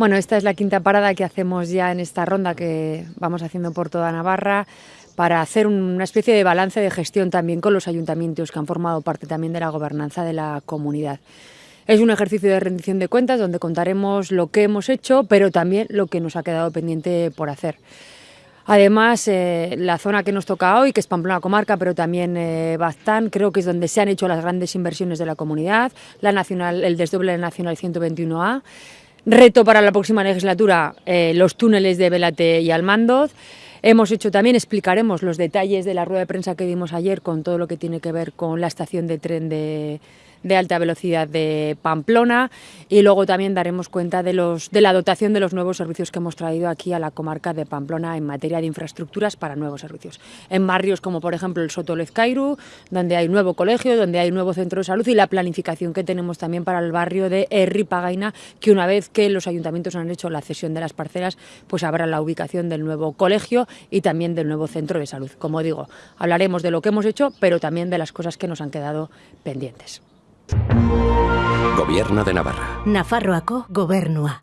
Bueno, esta es la quinta parada que hacemos ya en esta ronda que vamos haciendo por toda Navarra para hacer una especie de balance de gestión también con los ayuntamientos que han formado parte también de la gobernanza de la comunidad. Es un ejercicio de rendición de cuentas donde contaremos lo que hemos hecho, pero también lo que nos ha quedado pendiente por hacer. Además, eh, la zona que nos toca hoy, que es Pamplona Comarca, pero también eh, Baztán, creo que es donde se han hecho las grandes inversiones de la comunidad, la nacional, el desdoble Nacional 121A, Reto para la próxima legislatura, eh, los túneles de Velate y Almandoz. Hemos hecho también, explicaremos los detalles de la rueda de prensa que dimos ayer con todo lo que tiene que ver con la estación de tren de, de alta velocidad de Pamplona y luego también daremos cuenta de, los, de la dotación de los nuevos servicios que hemos traído aquí a la comarca de Pamplona en materia de infraestructuras para nuevos servicios. En barrios como por ejemplo el Soto Lezcairu, donde hay nuevo colegio, donde hay nuevo centro de salud y la planificación que tenemos también para el barrio de Pagaina, que una vez que los ayuntamientos han hecho la cesión de las parcelas, pues habrá la ubicación del nuevo colegio y también del nuevo centro de salud. Como digo, hablaremos de lo que hemos hecho, pero también de las cosas que nos han quedado pendientes. Gobierno de Navarra. Nafarroako gobernua.